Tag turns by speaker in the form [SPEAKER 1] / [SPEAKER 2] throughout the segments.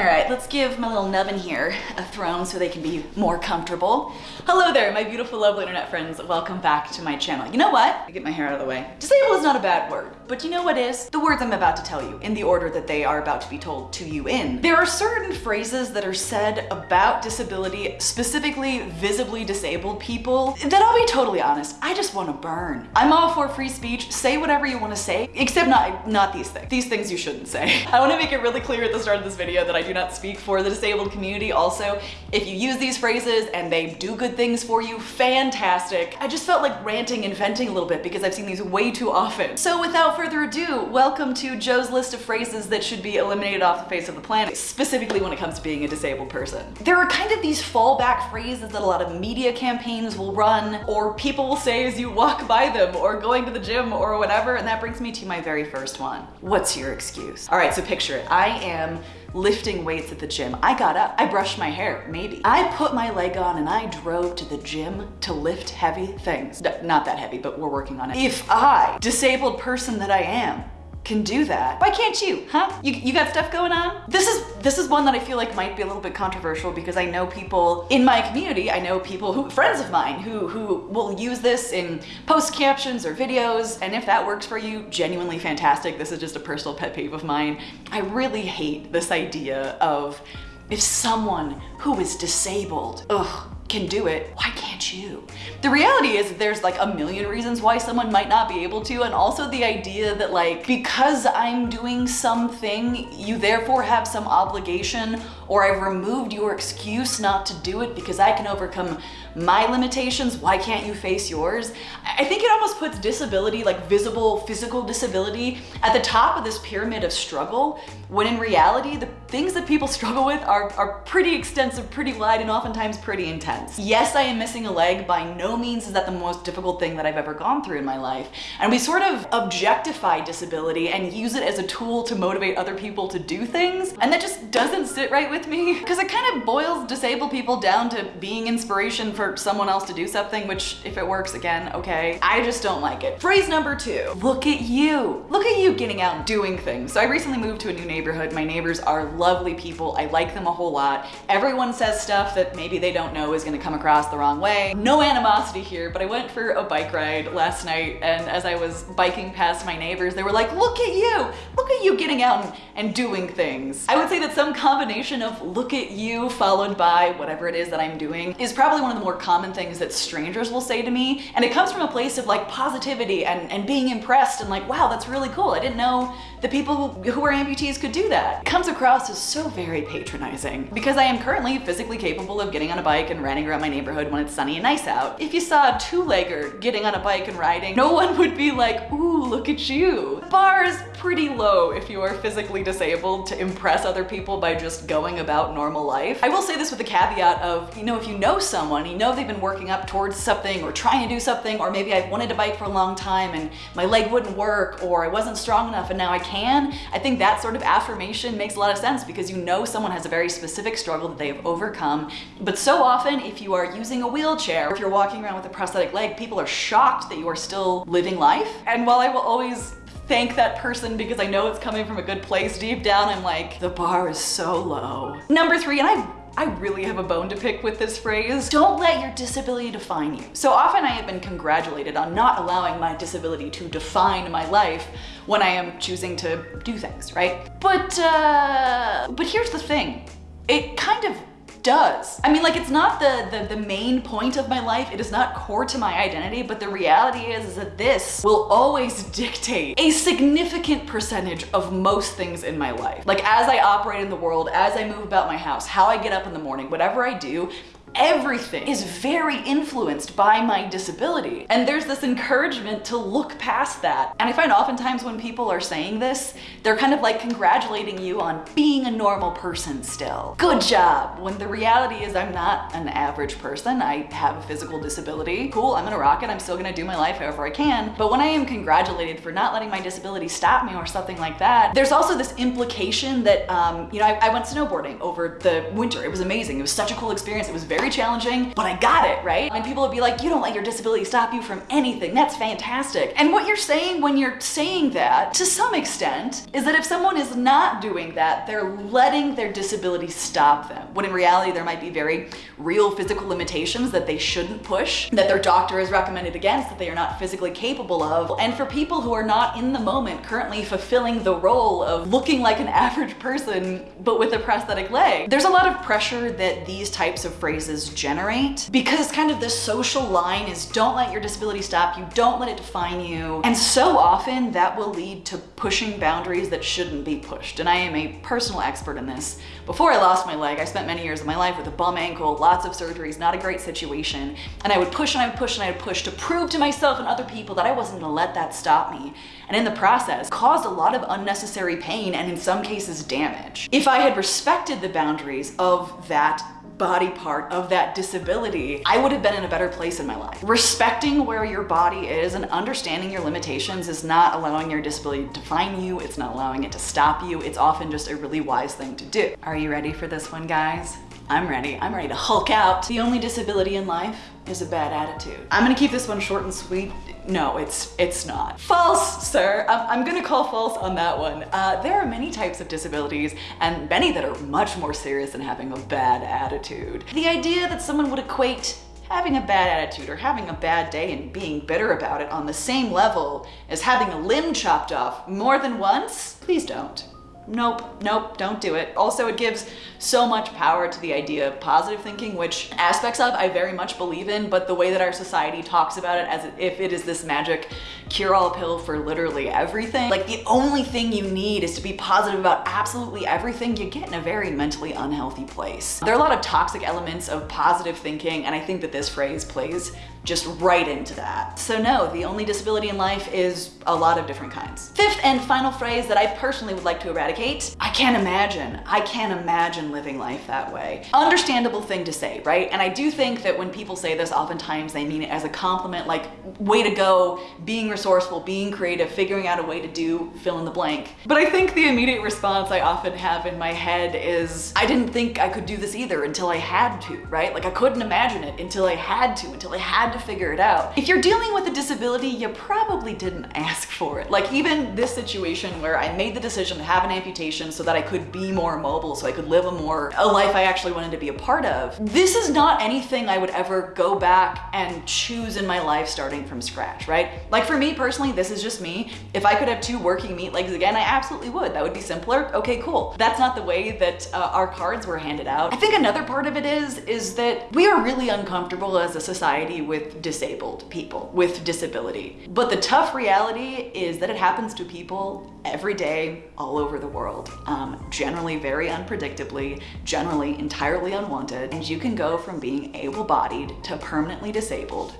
[SPEAKER 1] All right, let's give my little nubbin here a throne so they can be more comfortable. Hello there, my beautiful, lovely internet friends. Welcome back to my channel. You know what? I get my hair out of the way. Disabled is not a bad word, but you know what is? The words I'm about to tell you in the order that they are about to be told to you in. There are certain phrases that are said about disability, specifically visibly disabled people, that I'll be totally honest, I just want to burn. I'm all for free speech. Say whatever you want to say, except not, not these things. These things you shouldn't say. I want to make it really clear at the start of this video that I do not speak for the disabled community. Also, if you use these phrases and they do good things for you, fantastic. I just felt like ranting and venting a little bit because I've seen these way too often. So without further ado, welcome to Joe's list of phrases that should be eliminated off the face of the planet, specifically when it comes to being a disabled person. There are kind of these fallback phrases that a lot of media campaigns will run or people will say as you walk by them or going to the gym or whatever, and that brings me to my very first one. What's your excuse? All right, so picture it. I am lifting weights at the gym. I got up, I brushed my hair, maybe. I put my leg on and I drove to the gym to lift heavy things. not that heavy, but we're working on it. If I, disabled person that I am, can do that. Why can't you, huh? You, you got stuff going on? This is this is one that I feel like might be a little bit controversial because I know people in my community, I know people who, friends of mine who, who will use this in post captions or videos. And if that works for you, genuinely fantastic. This is just a personal pet peeve of mine. I really hate this idea of if someone who is disabled, ugh, can do it, why can't you? The reality is there's like a million reasons why someone might not be able to and also the idea that like because I'm doing something you therefore have some obligation or I've removed your excuse not to do it because I can overcome my limitations, why can't you face yours? I think it almost puts disability, like visible physical disability, at the top of this pyramid of struggle, when in reality, the things that people struggle with are, are pretty extensive, pretty wide, and oftentimes pretty intense. Yes, I am missing a leg. By no means is that the most difficult thing that I've ever gone through in my life. And we sort of objectify disability and use it as a tool to motivate other people to do things. And that just doesn't sit right with me because it kind of boils disabled people down to being inspiration for someone else to do something, which if it works again, okay. I just don't like it. Phrase number two, look at you. Look at you getting out and doing things. So I recently moved to a new neighborhood. My neighbors are lovely people. I like them a whole lot. Everyone says stuff that maybe they don't know is gonna come across the wrong way. No animosity here, but I went for a bike ride last night and as I was biking past my neighbors, they were like, look at you, look at you getting out and, and doing things. I would say that some combination of look at you followed by whatever it is that I'm doing is probably one of the more common things that strangers will say to me. And it comes from a place of like positivity and, and being impressed and like, wow, that's really cool. I didn't know the people who are amputees could do that. It comes across as so very patronizing because I am currently physically capable of getting on a bike and riding around my neighborhood when it's sunny and nice out. If you saw a two-legger getting on a bike and riding, no one would be like, ooh, look at you. The bar is pretty low if you are physically disabled to impress other people by just going about normal life. I will say this with the caveat of, you know, if you know someone, you know they've been working up towards something or trying to do something, or maybe I've wanted to bike for a long time and my leg wouldn't work, or I wasn't strong enough and now I can, I think that sort of affirmation makes a lot of sense because you know someone has a very specific struggle that they have overcome. But so often, if you are using a wheelchair, if you're walking around with a prosthetic leg, people are shocked that you are still living life. And while I will always thank that person because I know it's coming from a good place deep down, I'm like, the bar is so low. Number three, and I I really have a bone to pick with this phrase. Don't let your disability define you. So often I have been congratulated on not allowing my disability to define my life when I am choosing to do things, right? But, uh, but here's the thing. It kind of does. I mean, like it's not the, the, the main point of my life. It is not core to my identity, but the reality is, is that this will always dictate a significant percentage of most things in my life. Like as I operate in the world, as I move about my house, how I get up in the morning, whatever I do, everything is very influenced by my disability. And there's this encouragement to look past that. And I find oftentimes when people are saying this, they're kind of like congratulating you on being a normal person still. Good job. When the reality is I'm not an average person. I have a physical disability. Cool, I'm gonna rock it. I'm still gonna do my life however I can. But when I am congratulated for not letting my disability stop me or something like that, there's also this implication that, um, you know, I, I went snowboarding over the winter. It was amazing. It was such a cool experience. It was very very challenging, but I got it, right? And people would be like, you don't let your disability stop you from anything. That's fantastic. And what you're saying when you're saying that, to some extent, is that if someone is not doing that, they're letting their disability stop them. When in reality, there might be very real physical limitations that they shouldn't push, that their doctor has recommended against, that they are not physically capable of. And for people who are not in the moment currently fulfilling the role of looking like an average person, but with a prosthetic leg, there's a lot of pressure that these types of phrases generate because kind of the social line is don't let your disability stop you, don't let it define you. And so often that will lead to pushing boundaries that shouldn't be pushed. And I am a personal expert in this. Before I lost my leg, I spent many years of my life with a bum ankle, lots of surgeries, not a great situation. And I would push and I would push and I would push to prove to myself and other people that I wasn't gonna let that stop me. And in the process, caused a lot of unnecessary pain and in some cases damage. If I had respected the boundaries of that body part of that disability, I would have been in a better place in my life. Respecting where your body is and understanding your limitations is not allowing your disability to define you. It's not allowing it to stop you. It's often just a really wise thing to do. Are you ready for this one, guys? I'm ready. I'm ready to hulk out. The only disability in life is a bad attitude. I'm gonna keep this one short and sweet. No, it's it's not. False, sir. I'm, gonna call false on that one. Uh, there are many types of disabilities and many that are much more serious than having a bad attitude. The idea that someone would equate having a bad attitude or having a bad day and being bitter about it on the same level as having a limb chopped off more than once, please don't nope, nope, don't do it. Also, it gives so much power to the idea of positive thinking, which aspects of I very much believe in, but the way that our society talks about it as if it is this magic cure-all pill for literally everything. Like the only thing you need is to be positive about absolutely everything, you get in a very mentally unhealthy place. There are a lot of toxic elements of positive thinking, and I think that this phrase plays just right into that. So no, the only disability in life is a lot of different kinds. Fifth and final phrase that I personally would like to eradicate, I can't imagine. I can't imagine living life that way. Understandable thing to say, right? And I do think that when people say this, oftentimes they mean it as a compliment, like way to go, being resourceful, being creative, figuring out a way to do fill in the blank. But I think the immediate response I often have in my head is, I didn't think I could do this either until I had to, right? Like I couldn't imagine it until I had to, until I had to figure it out. If you're dealing with a disability, you probably didn't ask for it. Like even this situation where I made the decision to have an amputation so that I could be more mobile, so I could live a more, a life I actually wanted to be a part of. This is not anything I would ever go back and choose in my life starting from scratch, right? Like for me personally, this is just me. If I could have two working meat legs again, I absolutely would. That would be simpler. Okay, cool. That's not the way that uh, our cards were handed out. I think another part of it is, is that we are really uncomfortable as a society with with disabled people, with disability. But the tough reality is that it happens to people every day all over the world, um, generally very unpredictably, generally entirely unwanted, and you can go from being able-bodied to permanently disabled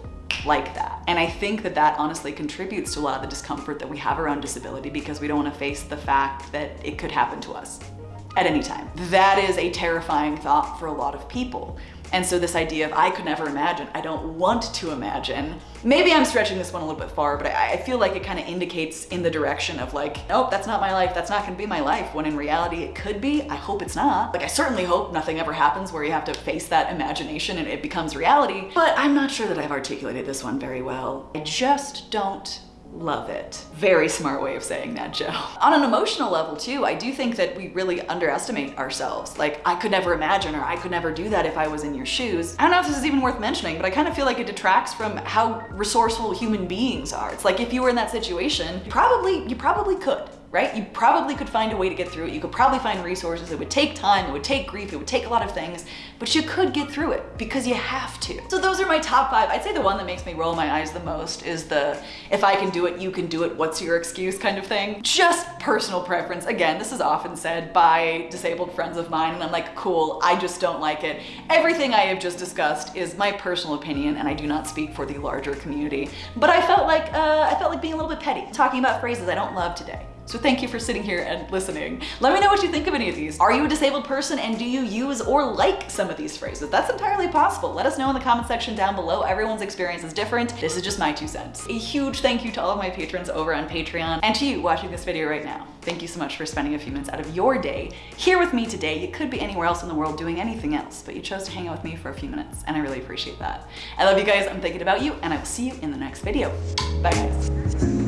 [SPEAKER 1] like that. And I think that that honestly contributes to a lot of the discomfort that we have around disability because we don't want to face the fact that it could happen to us at any time. That is a terrifying thought for a lot of people. And so this idea of I could never imagine, I don't want to imagine, maybe I'm stretching this one a little bit far, but I, I feel like it kind of indicates in the direction of like, nope, that's not my life. That's not gonna be my life. When in reality it could be, I hope it's not. Like I certainly hope nothing ever happens where you have to face that imagination and it becomes reality, but I'm not sure that I've articulated this one very well. I just don't Love it. Very smart way of saying that, Joe. On an emotional level too, I do think that we really underestimate ourselves. Like, I could never imagine or I could never do that if I was in your shoes. I don't know if this is even worth mentioning, but I kind of feel like it detracts from how resourceful human beings are. It's like if you were in that situation, you probably, you probably could right? You probably could find a way to get through it. You could probably find resources. It would take time, it would take grief, it would take a lot of things, but you could get through it because you have to. So those are my top five. I'd say the one that makes me roll my eyes the most is the, if I can do it, you can do it, what's your excuse kind of thing. Just personal preference. Again, this is often said by disabled friends of mine and I'm like, cool, I just don't like it. Everything I have just discussed is my personal opinion and I do not speak for the larger community. But I felt like, uh, I felt like being a little bit petty, talking about phrases I don't love today. So thank you for sitting here and listening. Let me know what you think of any of these. Are you a disabled person and do you use or like some of these phrases? That's entirely possible. Let us know in the comment section down below. Everyone's experience is different. This is just my two cents. A huge thank you to all of my patrons over on Patreon and to you watching this video right now. Thank you so much for spending a few minutes out of your day here with me today. You could be anywhere else in the world doing anything else, but you chose to hang out with me for a few minutes and I really appreciate that. I love you guys. I'm thinking about you and I will see you in the next video. Bye guys.